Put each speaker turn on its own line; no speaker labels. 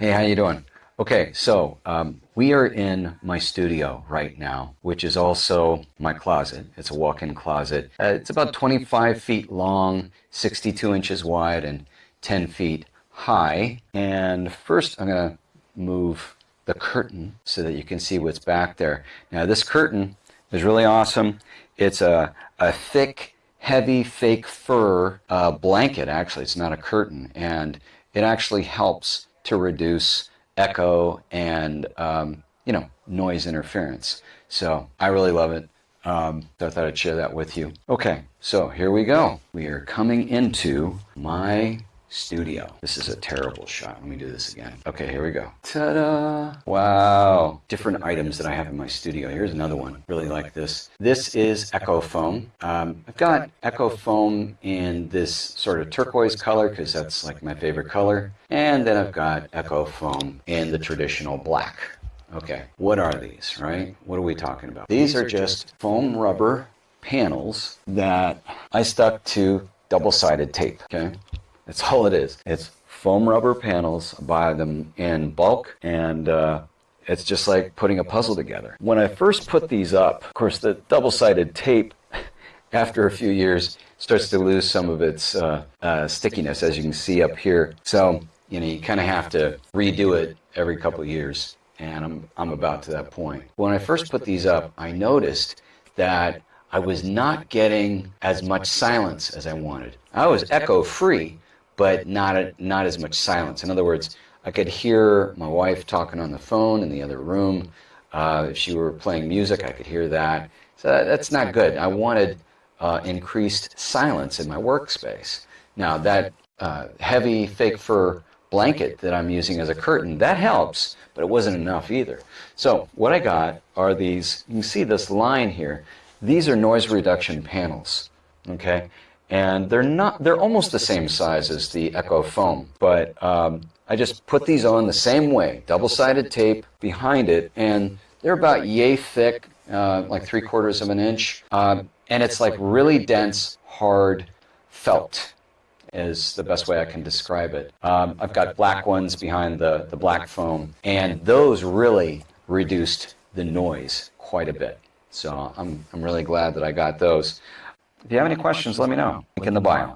Hey, how you doing? Okay, so um, we are in my studio right now, which is also my closet. It's a walk-in closet. Uh, it's about 25 feet long, 62 inches wide, and 10 feet high. And first, I'm going to move the curtain so that you can see what's back there. Now, this curtain is really awesome. It's a, a thick, heavy fake fur uh, blanket, actually. It's not a curtain. And it actually helps to reduce echo and um, you know noise interference. So I really love it. Um, so I thought I'd share that with you. Okay, so here we go. We are coming into my studio. This is a terrible shot. Let me do this again. Okay, here we go. Ta-da! Wow. Different items that I have in my studio. Here's another one. Really like this. This is Echo Foam. Um, I've got Echo Foam in this sort of turquoise color because that's like my favorite color. And then I've got Echo Foam in the traditional black. Okay, what are these, right? What are we talking about? These are just foam rubber panels that I stuck to double-sided tape, okay? That's all it is. It's foam rubber panels. buy them in bulk and uh, it's just like putting a puzzle together. When I first put these up, of course, the double-sided tape, after a few years, starts to lose some of its uh, uh, stickiness, as you can see up here. So, you know, you kind of have to redo it every couple of years, and I'm, I'm about to that point. When I first put these up, I noticed that I was not getting as much silence as I wanted. I was echo-free, but not, a, not as much silence. In other words, I could hear my wife talking on the phone in the other room. Uh, if she were playing music, I could hear that. So that, that's not good. I wanted uh, increased silence in my workspace. Now, that uh, heavy fake fur blanket that I'm using as a curtain, that helps, but it wasn't enough either. So what I got are these, you can see this line here. These are noise reduction panels, okay? And they're not they're almost the same size as the Echo Foam, but um, I just put these on the same way, double-sided tape behind it, and they're about yay thick, uh, like three quarters of an inch, uh, and it's like really dense, hard felt is the best way I can describe it. Um, I've got black ones behind the, the black foam, and those really reduced the noise quite a bit. So I'm, I'm really glad that I got those. If you have any questions, let me know. Link in the bio.